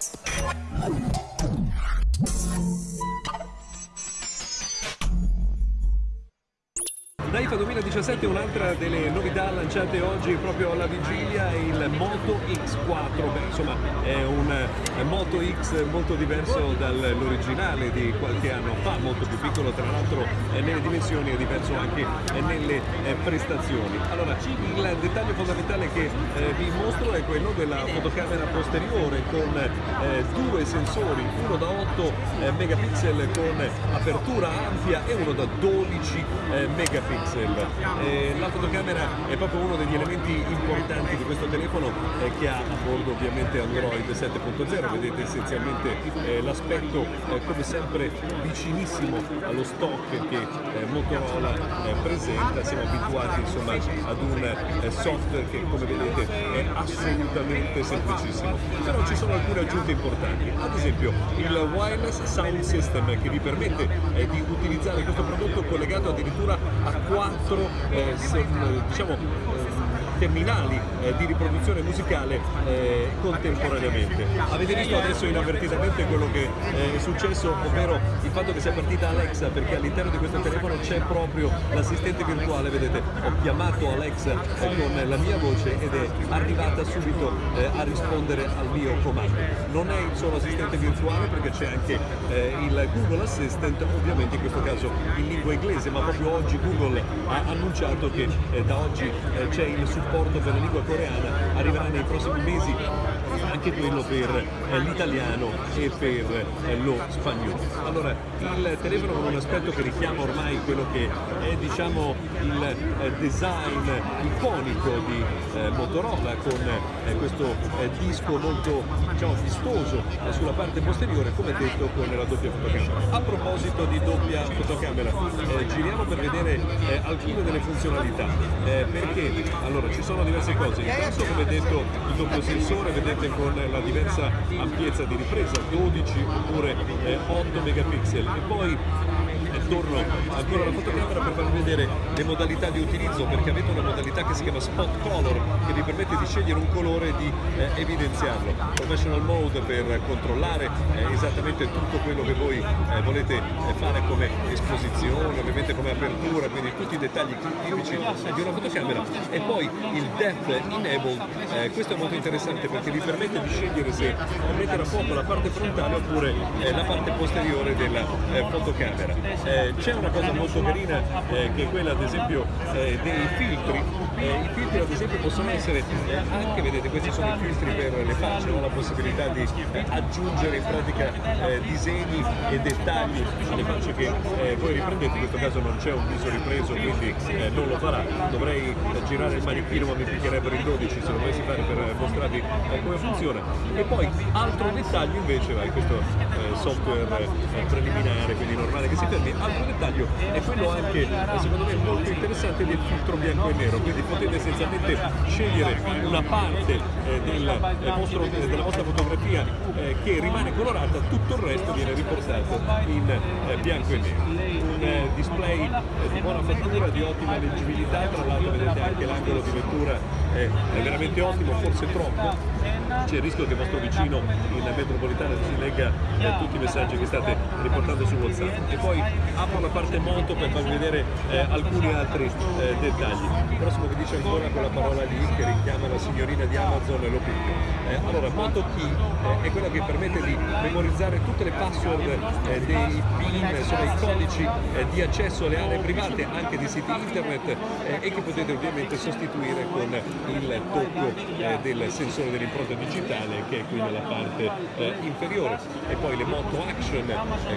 Let's go. Daifa 2017 un'altra delle novità lanciate oggi proprio alla vigilia il Moto X4, Beh, insomma è un Moto X molto diverso dall'originale di qualche anno fa, molto più piccolo tra l'altro nelle dimensioni e diverso anche nelle eh, prestazioni. Allora il dettaglio fondamentale che eh, vi mostro è quello della fotocamera posteriore con eh, due sensori, uno da 8 megapixel con apertura ampia e uno da 12 megapixel pixel. La fotocamera è proprio uno degli elementi importanti di questo telefono eh, che ha a bordo ovviamente Android 7.0, vedete essenzialmente eh, l'aspetto eh, come sempre vicinissimo allo stock che Motorola presenta, siamo abituati insomma ad un software che come vedete è assolutamente semplicissimo, però ci sono alcune aggiunte importanti, ad esempio il wireless sound system che vi permette di utilizzare questo prodotto collegato addirittura a quattro eh, se, diciamo, terminali eh, di riproduzione musicale eh, contemporaneamente. Avete visto adesso inavvertitamente quello che eh, è successo, ovvero il fatto che sia partita Alexa, perché all'interno di questo telefono c'è proprio l'assistente virtuale, vedete, ho chiamato Alexa eh, con la mia voce ed è arrivata subito eh, a rispondere al mio comando. Non è il solo assistente virtuale perché c'è anche eh, il Google Assistant, ovviamente in questo caso in lingua inglese, ma proprio oggi Google ha annunciato che da oggi c'è il supporto supporto per la lingua coreana arriverà nei prossimi mesi anche quello per eh, l'italiano e per eh, lo spagnolo. Allora, il telefono con un aspetto che richiama ormai quello che è diciamo il eh, design iconico di Motorola con questo disco molto diciamo, vistoso sulla parte posteriore, come detto con la doppia fotocamera. A proposito di doppia fotocamera, giriamo per vedere alcune delle funzionalità, perché allora ci sono diverse cose, intanto come detto il doppio sensore, vedete con la diversa ampiezza di ripresa, 12 oppure eh, 8 megapixel. E poi torno ancora alla fotocamera per farvi vedere le modalità di utilizzo perché avete una modalità che si chiama spot color che vi permette di scegliere un colore e di eh, evidenziarlo. Professional mode per controllare eh, esattamente tutto quello che voi eh, volete eh, fare come esposizione ovviamente come apertura quindi tutti i dettagli tipici di una fotocamera. E poi il depth enabled eh, questo è molto interessante perché vi permette di scegliere se mettere a fuoco la parte frontale oppure eh, la parte posteriore della fotocamera eh, c'è una cosa molto carina eh, che è quella ad esempio eh, dei filtri, eh, i filtri ad esempio possono essere eh, anche, vedete questi sono i filtri per le facce, ho la possibilità di aggiungere in pratica disegni e dettagli alle facce che voi riprendete, in questo caso non c'è un viso ripreso quindi non lo farà, dovrei girare il manichino ma mi picchierebbero in 12 se lo dovessi fare per mostrarvi come funziona. E poi altro dettaglio invece, vai, questo software preliminare quindi normale che si fermi, altro dettaglio è quello anche secondo me molto interessante del filtro bianco e nero. Quindi potete essenzialmente scegliere una parte eh, del, eh, vostro, eh, della vostra fotografia eh, che rimane colorata tutto il resto viene riportato in eh, bianco e nero. Un eh, display di buona fattura di ottima leggibilità tra l'altro vedete anche l'angolo di lettura è, è veramente ottimo forse troppo. C'è il rischio che il vostro vicino in metropolitana si legga tutti i messaggi che state riportando su WhatsApp. E poi apro la parte moto per farvi vedere eh, alcuni altri eh, dettagli. Il prossimo che dice ancora quella parola lì che richiama la signorina di Amazon lo picchio. Eh, allora, Moto Key eh, è quella che permette di memorizzare tutte le password eh, dei PIN, insomma i codici eh, di accesso alle aree private anche di siti internet e che potete ovviamente sostituire con il tocco del sensore dell'impronta digitale che è qui nella parte inferiore. E poi le Moto Action,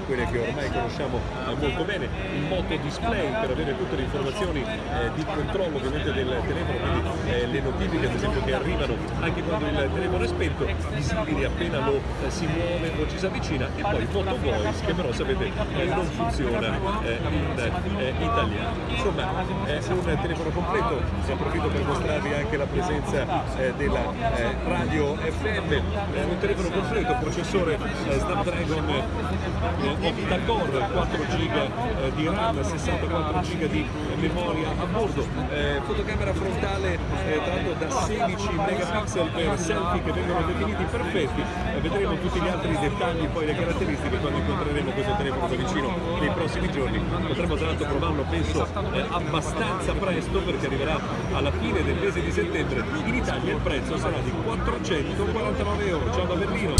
quelle che ormai conosciamo molto bene, il moto display per avere tutte le informazioni eh, di controllo ovviamente del telefono, quindi eh, le notifiche ad esempio che arrivano anche quando il telefono è spento, visibili appena lo eh, si muove o ci si avvicina e poi Moto Voice che però sapete eh, non funziona eh, in eh, italiano. Insomma è un telefono completo, ne approfitto per mostrarvi anche la presenza della radio FM, un telefono completo, processore Snapdragon octa-core, 4 GB eh, di RAM, 64 GB di memoria a bordo, eh, fotocamera camera frontale eh, tratto da 16 megapixel per selfie che vengono definiti perfetti. Vedremo tutti gli altri dettagli poi le caratteristiche quando incontreremo questo telefono da vicino nei prossimi giorni. Potremo tra l'altro provarlo penso eh, abbastanza presto perché arriverà alla fine del mese di settembre. In Italia il prezzo sarà di 449 euro. Ciao da Berlino